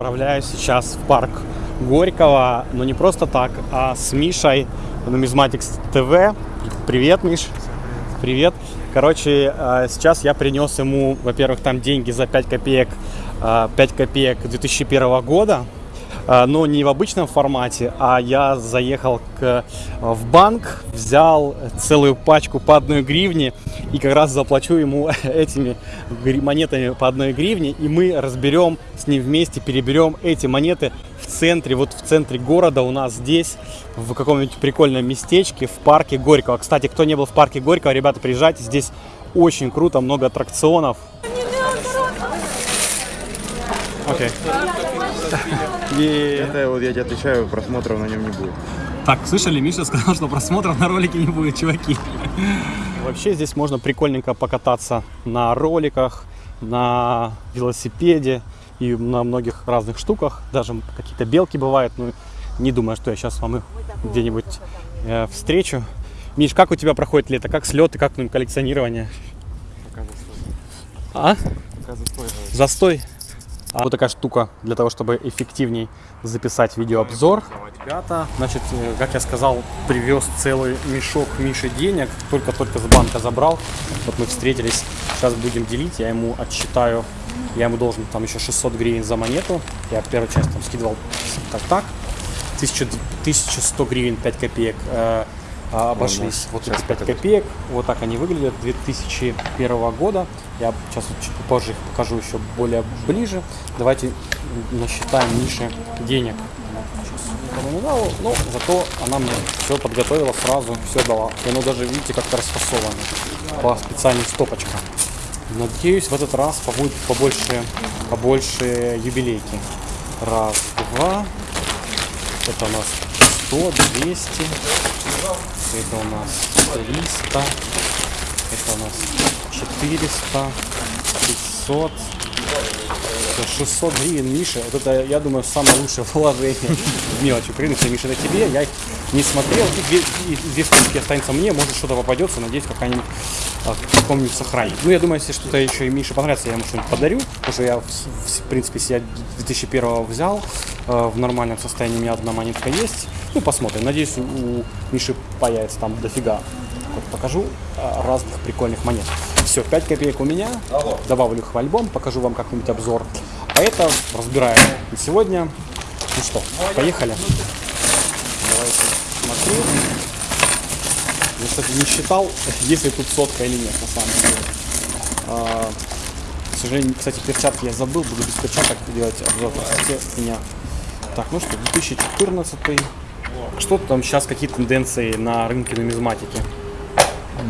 Отправляюсь сейчас в парк Горького, но не просто так, а с Мишей Нумизматикс ТВ. Привет, Миш. Привет. Короче, э, сейчас я принес ему, во-первых, там деньги за 5 копеек, э, 5 копеек 2001 года, но не в обычном формате, а я заехал к, в банк, взял целую пачку по одной гривне и как раз заплачу ему этими монетами по одной гривне, и мы разберем с ним вместе, переберем эти монеты в центре, вот в центре города у нас здесь, в каком-нибудь прикольном местечке, в парке Горького. Кстати, кто не был в парке Горького, ребята, приезжайте, здесь очень круто, много аттракционов. Окей. И- Это вот я тебе отвечаю, просмотров на нем не будет. Так, слышали, Миша сказал, что просмотров на ролике не будет, чуваки. Вообще здесь можно прикольненько покататься на роликах, на велосипеде и на многих разных штуках. Даже какие-то белки бывают, но не думаю, что я сейчас вам их где-нибудь э, встречу. Миш, как у тебя проходит лето? Как слеты, как ну, коллекционирование? А? Застой. А вот такая штука для того, чтобы эффективней записать видеообзор. Ребята, значит, э, как я сказал, привез целый мешок Миши денег. Только-только с банка забрал. Вот мы встретились. Сейчас будем делить. Я ему отсчитаю. Я ему должен там еще 600 гривен за монету. Я первую часть там скидывал так-так. 1000 1100 гривен 5 копеек э, а, обошлись. Вот эти 5 копеек. Вот так они выглядят 2001 года. Я сейчас чуть позже их покажу еще более ближе. Давайте насчитаем Мише денег. Сейчас. Но зато она мне все подготовила сразу, все дала. И оно даже, видите, как-то расфасовано по специальным стопочкам. Надеюсь, в этот раз побудет побольше, побольше юбилейки. Раз, два. Это у нас 100, 200. Это у нас 300. Это у нас 400, 500. Всё, 600 гривен Миша. Вот это, я думаю, самое лучшее вложение в мелочи. Принципе, Миша, это тебе. Я не смотрел. И две, и две штучки останется мне. Может, что-то попадется. Надеюсь, какая-нибудь а, каком-нибудь сохранит. Ну, я думаю, если что-то еще и Мише понравится, я ему что-нибудь подарю. Потому что я, в- в принципе, себя 2001 взял. э, в нормальном состоянии у меня одна монетка есть. Ну, посмотрим. Надеюсь, у, Миши появится там дофига. Вот покажу а, разных прикольных монет. Все, 5 копеек у меня. Добавлю их в альбом, покажу вам какой-нибудь обзор. А это разбираем на сегодня. Ну что, поехали. Давайте смотреть. Я, кстати, не считал, есть ли тут сотка или нет, на самом деле. А, к сожалению, кстати, перчатки я забыл, буду без перчаток делать обзор. Простите меня. Так, ну что, 2014. Что там сейчас, какие тенденции на рынке нумизматики?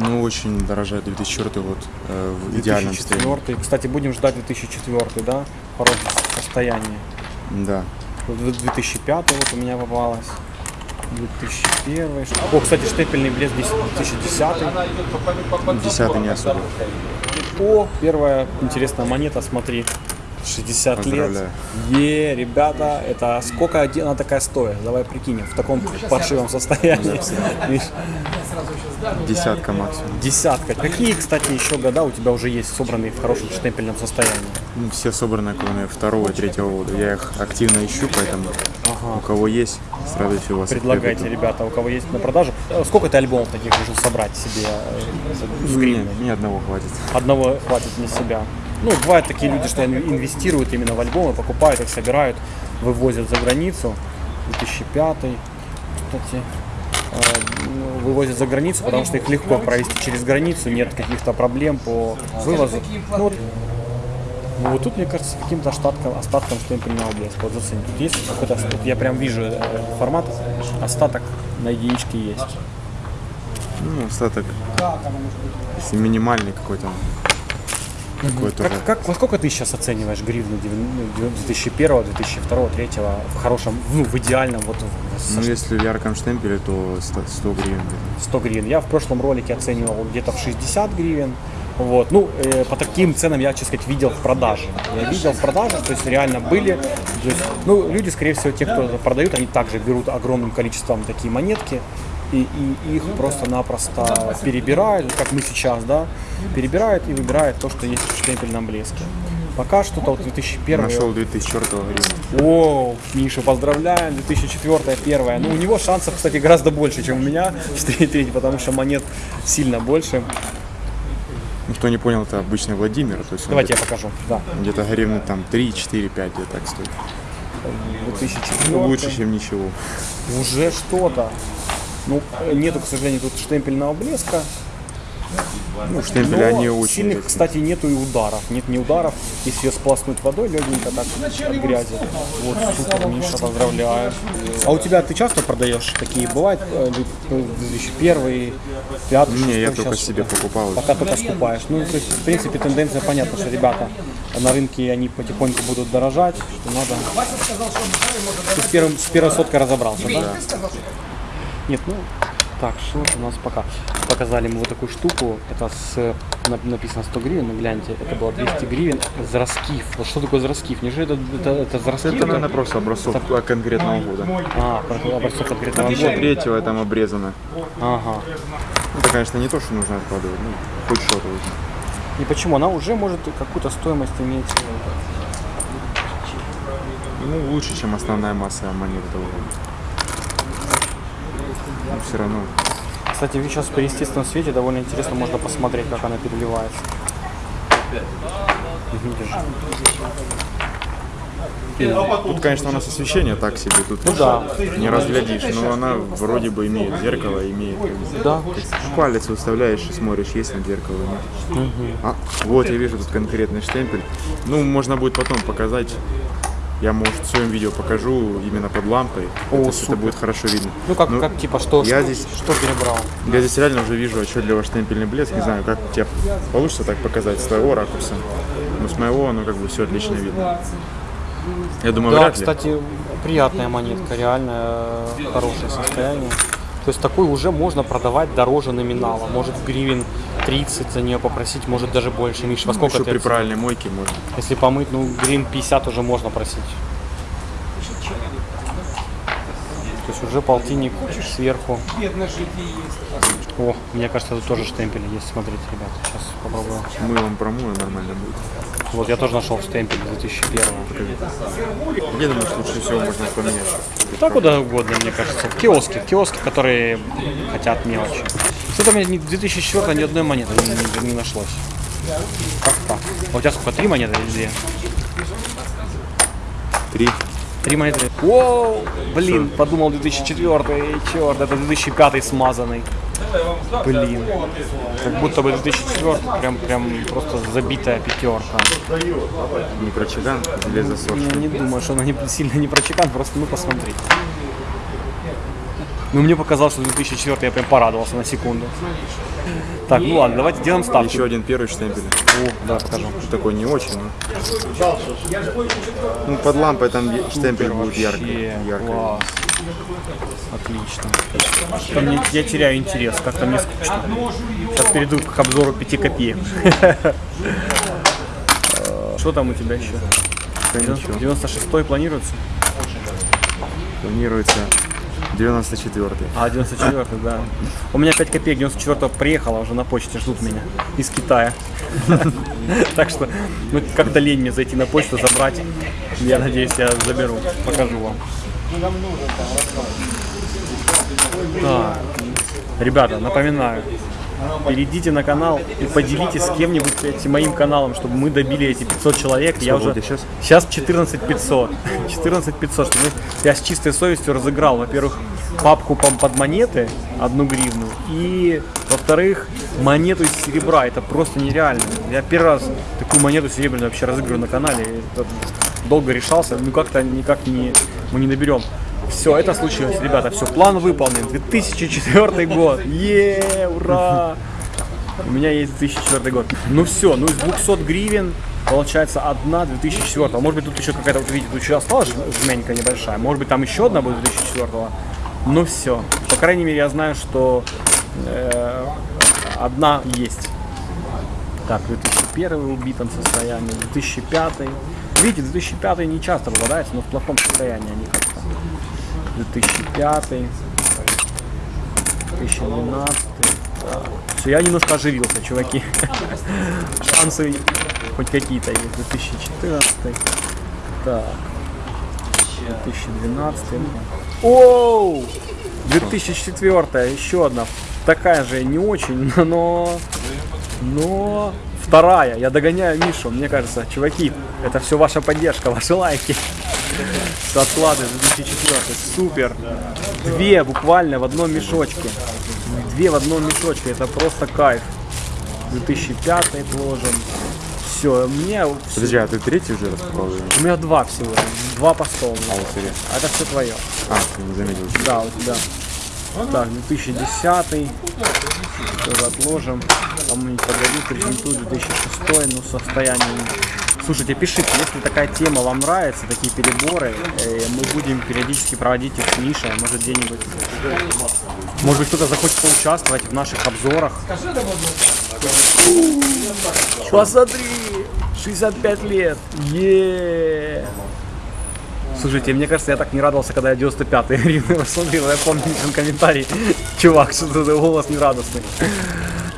Ну, очень дорожает 2004 год э, в идеальном состоянии. 2004. Кстати, будем ждать 2004, да? В хорошем состоянии. Да. Вот 2005 вот у меня попалось. 2001. О, кстати, штепельный блеск 10 2010. Десятый не особо. О, первая интересная монета, смотри. 60 лет. Е, ребята, это сколько она такая стоит? Давай прикинем, в таком паршивом состоянии. Десятка максимум. Десятка. Какие, кстати, еще года у тебя уже есть собранные в хорошем штемпельном состоянии? Ну, все собраны, кроме второго и третьего года. Я их активно ищу, поэтому у кого есть, с радостью вас Предлагайте, приобрету. ребята, у кого есть на продажу. Сколько ты альбомов таких решил собрать себе э, с Нет, ни одного хватит. Одного хватит на себя. Ну, бывают такие люди, что они инвестируют именно в альбомы, покупают их, собирают, вывозят за границу. 2005, кстати, э, ну, вывозят за границу, потому что их легко провести через границу, нет каких-то проблем по вывозу. Ну, вот, ну, вот тут, мне кажется, каким-то остатком, остатком штемпельного блеска. Вот зацени. Тут есть какой-то, тут я прям вижу э, формат, остаток на единичке есть. Ну, остаток, если минимальный какой-то, какой-то Как, как, во сколько ты сейчас оцениваешь гривну ну, 2001, 2002, 2003 в хорошем, ну, в идеальном, вот в- со Ну, если в ярком штемпеле, то 100, 100 гривен. где-то. 100 гривен. Я в прошлом ролике оценивал где-то в 60 гривен. Вот. Ну, э, по таким ценам я, честно сказать, видел в продаже. Я видел в продаже, то есть реально были. То есть, ну, люди, скорее всего, те, кто продают, они также берут огромным количеством такие монетки и, и их просто-напросто перебирают, как мы сейчас, да, перебирают и выбирают то, что есть в штемпельном блеске. Пока что-то вот 2001 Нашел 2004 гривен. О, Миша, поздравляем, 2004 первая. Ну, у него шансов, кстати, гораздо больше, чем у меня в 4 потому что монет сильно больше. Ну, кто не понял, это обычный Владимир. То есть Давайте я покажу. Да, где-то гривны там 3, 4, 5 где-то так стоит. 2004. Ну, лучше, чем ничего. Уже что-то. Ну, нету, к сожалению, тут штемпельного блеска. Ну, штемпели, Но они очень... сильных, такие. кстати, нету и ударов. Нет ни ударов. Если ее сполоснуть водой легенько так от грязи. Вот, супер, Миша, поздравляю. А у тебя ты часто продаешь такие? Бывает э, ли, э, 2001, 5, Не, я 6, только себе покупал. Пока только скупаешь. Ну, то есть, в принципе, тенденция понятна, что ребята на рынке они потихоньку будут дорожать, что надо. Ты с, первым, с первой соткой разобрался, да? Нет, ну, так, что у нас пока? Показали мы вот такую штуку, это с, нап- написано 100 гривен, ну гляньте, это было 200 гривен, Зраскив. Вот что такое Зраскив? Неужели это, это, это Зраскив? Это, наверное, просто образцов конкретного года. А, образцов конкретного года. 2003 там обрезано. Ага. Это, конечно, не то, что нужно откладывать. Ну, хоть что-то. И почему? Она уже может какую-то стоимость иметь. Ну, лучше, чем основная масса монет этого года. Но все равно. Кстати, сейчас при естественном свете довольно интересно можно посмотреть, как она переливается. Видишь? Тут, конечно, у нас освещение так себе. Тут Ну да. не разглядишь, но она вроде бы имеет зеркало, имеет. Да. Палец выставляешь и смотришь, есть там зеркало нет. А, вот я вижу тут конкретный штемпель. Ну, можно будет потом показать. Я, может, в своем видео покажу именно под лампой. О, То есть супер. это будет хорошо видно. Ну как, как типа что, я что, здесь- что перебрал? Я здесь реально уже вижу отчетливо штемпельный блеск. Не знаю, как тебе получится так показать с твоего ракурса. Но с моего, ну, как бы все отлично видно. Я думаю, Да, вряд ли. кстати, приятная монетка, реально э, хорошее состояние. То есть такой уже можно продавать дороже номинала. Может гривен 30 за нее попросить, может даже больше. Миш, во сколько Еще ты при правильной мойке можно. Если помыть, ну гривен 50 уже можно просить. То есть уже полтинник сверху. О, мне кажется, тут тоже штемпели есть. Смотрите, ребята, сейчас попробую. Мылом промою, нормально будет. Вот я тоже нашел штемпель 2001. Где думаешь, лучше всего можно поменять? Да куда угодно, мне кажется. В киоске, в киоске, которые хотят мелочи. Что-то у меня ни- 2004 ни одной монеты не, не- не нашлось. Как так? А у тебя сколько? Три монеты или две? Три. Три монеты. Воу! Блин, подумал 2004, черт, это 2005 смазанный. Блин. Как будто бы 2004 прям, прям просто забитая пятерка. Не про чиган, или засор. Я не думаю, что она не, сильно не про чекан, просто ну посмотри. Ну мне показалось, что 2004 я прям порадовался на секунду. Так, ну ладно, давайте делаем ставку. Еще один первый штемпель. О, да, покажу. Такой не очень, но... Ну, под лампой там штемпель будет яркий. Яркий. Отлично. Что-то мне- я теряю интерес, как-то мне скучно. Сейчас перейду к обзору 5 копеек. Что там у тебя еще? Да ничего. 96 планируется? Планируется 94-й. А, 94 да. У меня 5 копеек 94 приехала уже на почте, ждут меня из Китая. Так что, ну, как-то лень мне зайти на почту, забрать. Я надеюсь, я заберу, покажу вам. Ребята, напоминаю, перейдите на канал и поделитесь с кем-нибудь этим моим каналом, чтобы мы добили эти 500 человек. я Сколько уже щас? Сейчас 14 500. 14 500, чтобы я с чистой совестью разыграл, во-первых, папку по- под монеты, одну гривну, и, во-вторых, монету из серебра. Это просто нереально. Я первый раз такую монету серебряную вообще разыгрываю на канале. Это долго решался, ну как-то никак не, мы не наберем. Все, это случилось, ребята, все, план выполнен. 2004 год. Е, ура! У меня есть 2004 год. Ну все, ну из 200 гривен получается одна 2004. А может быть тут еще какая-то, вот видите, тут еще осталась жменька небольшая. Может быть там еще одна будет 2004. Ну все. По крайней мере я знаю, что э, одна есть. Так, 2001 в убитом состоянии, 2005. Видите, 2005 не часто попадается, но в плохом состоянии они как-то. 2005, 2012. Все, я немножко оживился, чуваки. Шансы хоть какие-то есть. 2014. Так. 2012. Оу! 2004. Еще одна. Такая же не очень, но... Но... Вторая. Я догоняю Мишу. Мне кажется, чуваки, это все ваша поддержка, ваши лайки. Отклады 2004. Супер. Две буквально в одном мешочке. Две в одном мешочке. Это просто кайф. 2005 вложим. Все, мне... Подожди, а ты третий уже распаковал? У меня два всего. Два поста у меня. А, вот. А это все твое. А, ты не заметил. Да, у тебя. Так, 2010 тоже отложим. Кому-нибудь подарю, презентую 2006, ну состояние. Слушайте, пишите, если такая тема вам нравится, такие переборы, э, мы будем периодически проводить их с Мишей, может где-нибудь. Может быть кто-то захочет поучаствовать в наших обзорах. Посмотри! 65 лет! е Слушайте, мне кажется, я так не радовался, когда я 95-й гривны посмотрел. Я помню там комментарий. Чувак, что ты голос нерадостный.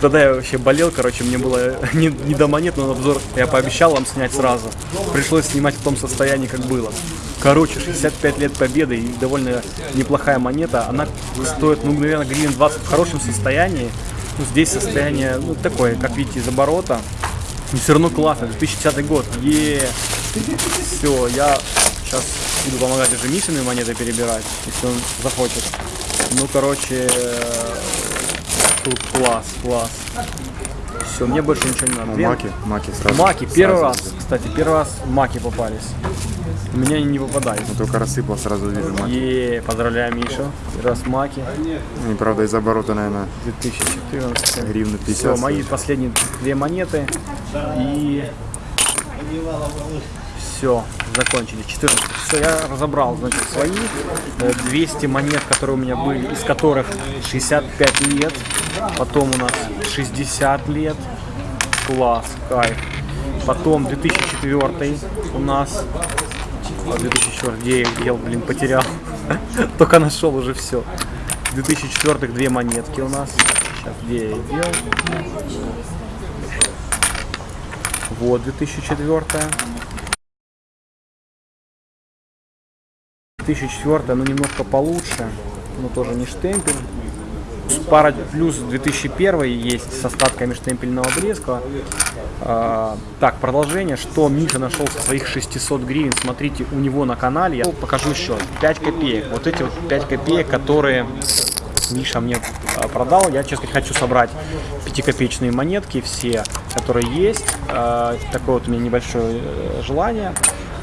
Тогда я вообще болел, короче, мне было не, не до монет, но обзор я пообещал вам снять сразу. Пришлось снимать в том состоянии, как было. Короче, 65 лет победы и довольно неплохая монета. Она стоит, ну, наверное, гривен 20 в хорошем состоянии. Ну, здесь состояние, ну, такое, как видите, из оборота. Но все равно классно, 2010 год. е Все, я сейчас буду помогать уже Мишиной монеты перебирать, если он захочет. Ну, короче, тут класс, класс. Все, мне больше ничего не надо. Ну, Две- маки, маки сразу. Маки, первый сразу раз, кстати, первый раз маки попались. У меня они не попадают. Ну, только рассыпал, сразу вижу маки. Е, поздравляю, Миша. Первый раз маки, Ну, правда, из оборота, наверное, 2014. гривны 50. Все, мои последние две монеты. И все, закончили. 14. Все, я разобрал, значит, свои э, 200 монет, которые у меня были, из которых 65 лет. Потом у нас 60 лет. Класс, кайф. Потом 2004 у нас. А 2004, где я блин, потерял. Только нашел уже все. 2004 две монетки у нас. Сейчас, где я их дел? Вот 2004. 2004, ну немножко получше, но тоже не штемпель. Пара плюс 2001 есть с остатками штемпельного обрезка. А, так, продолжение, что Миша нашел со своих 600 гривен. Смотрите, у него на канале, я покажу еще, 5 копеек. Вот эти вот 5 копеек, которые Миша мне а, продал. Я, честно, хочу собрать пятикопеечные монетки, все, которые есть. А, Такое вот у меня небольшое э, желание.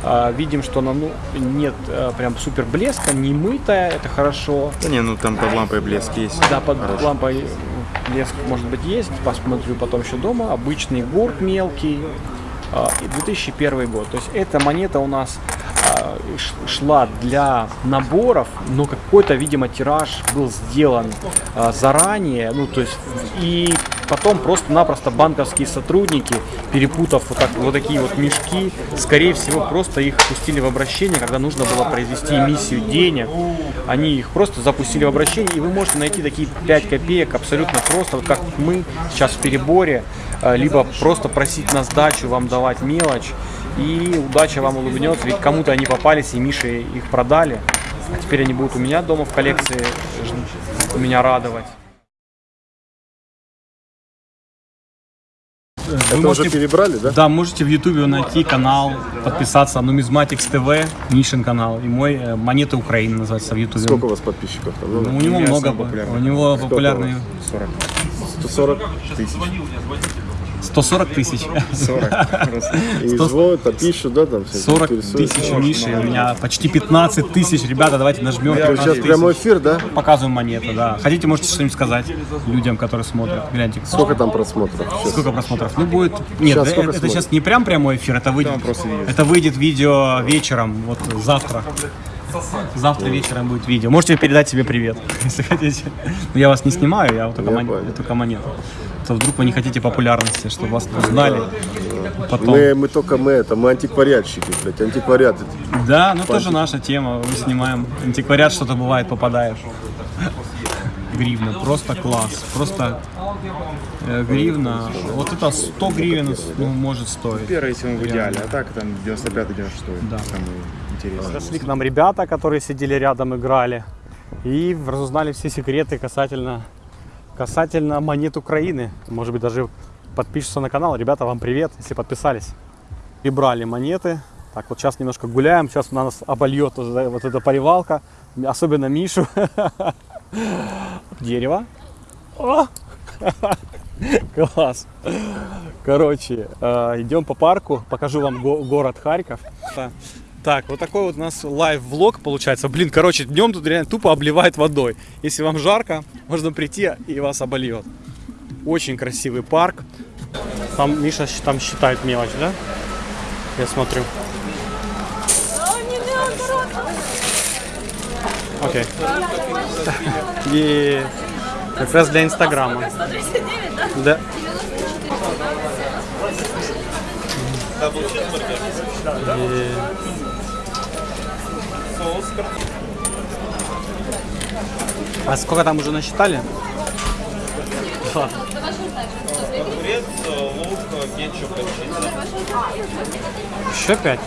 А, Видим, что она ну, нет э, прям супер блеска, не мытая, это хорошо. Да не, ну там под лампой блеск есть. Да, под Хороший. лампой блеск может быть есть, посмотрю потом еще дома. Обычный гурт мелкий. а, И 2001 год. То есть эта монета у нас а, шла для наборов, но какой-то, видимо, тираж был сделан а, заранее. Ну, то есть и потом просто-напросто банковские сотрудники, перепутав вот, так, вот такие вот мешки, скорее всего, просто их пустили в обращение, когда нужно было произвести эмиссию денег. Они их просто запустили в обращение, и вы можете найти такие 5 копеек абсолютно просто, вот как мы сейчас в переборе, э, либо просто просить на сдачу, вам давать мелочь, и удача вам улыбнется, ведь кому-то они попались, и Мише их продали, а теперь они будут у меня дома в коллекции меня радовать. Это уже перебрали, да? Да, можете в Ютубе найти канал, подписаться Numismatics TV, Мишин канал, и мой э, Монеты Украины называется в Ютубе. Сколько у вас подписчиков? Ну, у него много, самый популярный. у него Сколько популярный 40. 140 Тысяч. 140 тысяч. 40. Просто. и Сто- звонят, а пишут, да, там всякие 40 интересуются. тысяч у Миши, у меня почти 15 тысяч. Ребята, давайте нажмем. Сейчас 15 прямой эфир, да? Показываем монеты, да. Хотите, можете что-нибудь сказать людям, которые смотрят. Гляньте, Сколько там просмотров? Сколько просмотров? Ну, будет... Нет, э- это, сейчас не прям прямой эфир, это выйдет, это выйдет видео вечером, вот завтра. Завтра вечером будет видео. Можете передать себе привет, если хотите. Но я вас не снимаю, я вот только, мон- только монету. То вдруг вы не хотите популярности, чтобы вас узнали. Потом. Мы, мы только мы это, мы антиквариатчики, блядь, антиквариат. это. Да, ну тоже наша тема. Мы снимаем антиквариат, что-то бывает, попадаешь. Гривна, просто класс. Просто э, гривна. Вот это 100 гривен ну, может стоить. Первый, если он в идеале, а так там 95-96. Да. Самый интересный. Зашли к нам ребята, которые сидели рядом, играли. И разузнали все секреты касательно, касательно монет Украины. Может быть, даже подпишутся на канал. Ребята, вам привет, если подписались. И брали монеты. Так, вот сейчас немножко гуляем. Сейчас на нас обольет вот эта- поливалка. Особенно Мишу. Дерево. О! Класс. Короче, э, идем по парку, покажу вам го- город Харьков. Та- Так, вот такой вот у нас лайв-влог получается. Блин, короче, днем тут реально тупо обливает водой. Если вам жарко, можно прийти и вас обольет. Очень красивый парк. Там Миша там считает мелочь, да? Я смотрю. Окей. И как раз для Инстаграма. 139, да? Да. И- А сколько там уже насчитали? Два. Еще пять?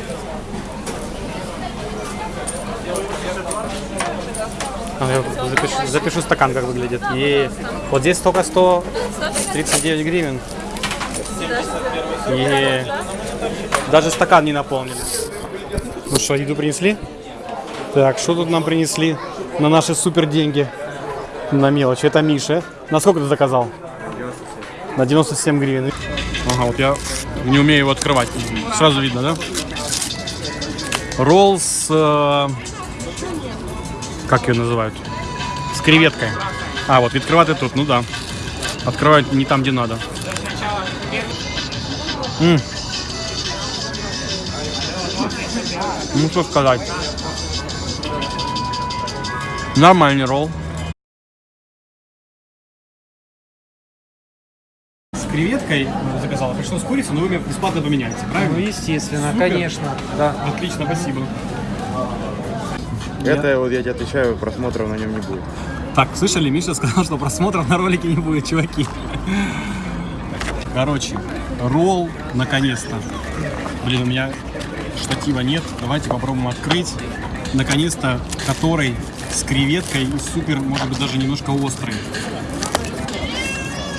Я запишу, запишу стакан, как выглядит. И вот здесь только 139 гривен. И даже стакан не наполнили. Ну что, еду принесли? Так, что тут нам принесли на наши супер деньги? На мелочь. Это Миша. На сколько ты заказал? На 97 гривен. Ага, вот я не умею его открывать. Сразу видно, да? Ролл с... э, Как ее называют? С креветкой. А, вот открывать тут, ну да. Открывать не там, где надо. М. Ну что сказать. Нормальный ролл. С креветкой заказала. Пришло с курицей, но вы мне бесплатно поменяете, правильно? Ну, естественно, Супер. конечно. Да. Отлично, спасибо. Это вот я тебе отвечаю, просмотров на нем не будет. Так, слышали, Миша сказал, что просмотров на ролике не будет, чуваки. Короче, ролл наконец-то. Блин, у меня штатива нет. Давайте попробуем открыть. Наконец-то, который с креветкой и супер, может быть, даже немножко острый.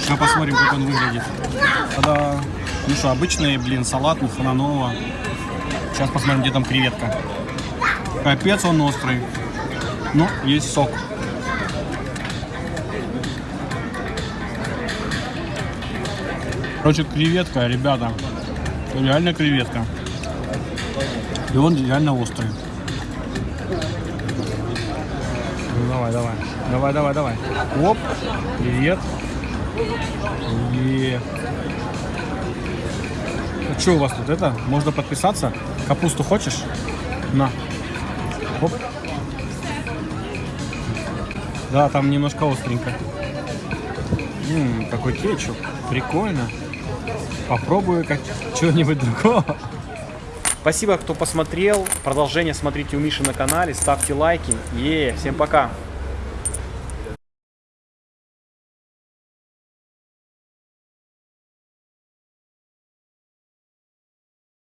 Сейчас посмотрим, как он выглядит. Тогда, ну что, обычный, блин, салат, ни хрена нового. Сейчас посмотрим, где там креветка. Капец он острый. Ну, есть сок. Короче, креветка, ребята. Реально креветка. И он реально острый. Давай, давай. Давай, давай, давай. Оп. Привет. И... что у вас тут это? Можно подписаться? Капусту хочешь? На. Оп. Да, там немножко остренько. М, какой кетчуп. Прикольно. Попробую как чего-нибудь другого. Спасибо, кто посмотрел. Продолжение смотрите у Миши на канале. Ставьте лайки. Е, всем пока.